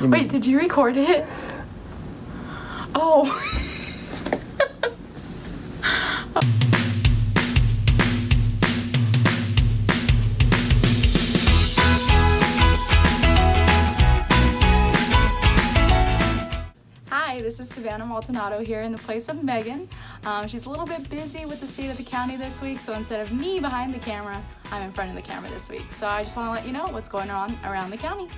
Wait, did you record it? Oh. Hi, this is Savannah Maldonado here in the place of Megan. Um, she's a little bit busy with the state of the county this week, so instead of me behind the camera, I'm in front of the camera this week. So I just want to let you know what's going on around the county.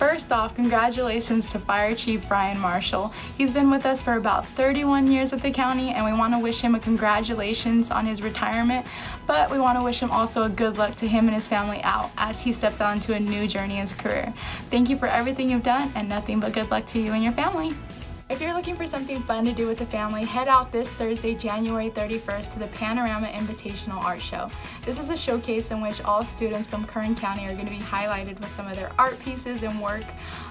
First off, congratulations to Fire Chief Brian Marshall. He's been with us for about 31 years at the county and we want to wish him a congratulations on his retirement, but we want to wish him also a good luck to him and his family out as he steps out into a new journey in his career. Thank you for everything you've done and nothing but good luck to you and your family. If you're looking for something fun to do with the family, head out this Thursday, January 31st to the Panorama Invitational Art Show. This is a showcase in which all students from Kern County are going to be highlighted with some of their art pieces and work.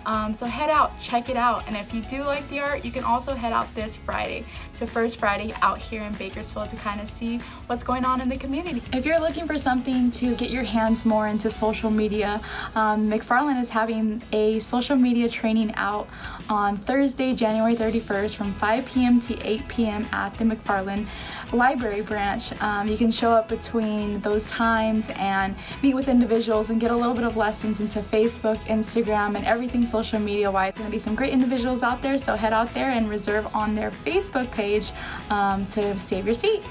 Um, so head out, check it out, and if you do like the art, you can also head out this Friday to First Friday out here in Bakersfield to kind of see what's going on in the community. If you're looking for something to get your hands more into social media, um, McFarland is having a social media training out on Thursday, January January 31st from 5 p.m. to 8 p.m. at the McFarland Library branch. Um, you can show up between those times and meet with individuals and get a little bit of lessons into Facebook, Instagram, and everything social media wise. There's going to be some great individuals out there, so head out there and reserve on their Facebook page um, to save your seat.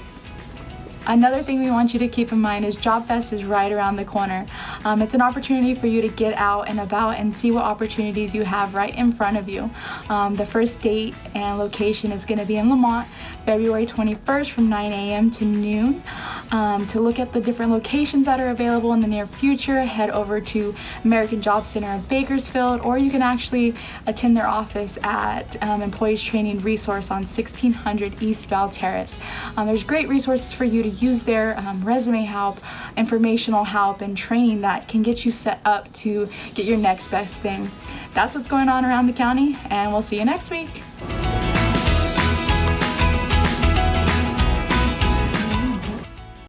Another thing we want you to keep in mind is Job Fest is right around the corner. Um, it's an opportunity for you to get out and about and see what opportunities you have right in front of you. Um, the first date and location is going to be in Lamont, February 21st from 9 a.m. to noon. Um, to look at the different locations that are available in the near future, head over to American Job Center of Bakersfield, or you can actually attend their office at um, Employers Training Resource on 1600 East Belle Terrace. Um, there's great resources for you to use their um, resume help, informational help, and training that can get you set up to get your next best thing. That's what's going on around the county, and we'll see you next week.